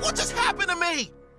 What just happened to me?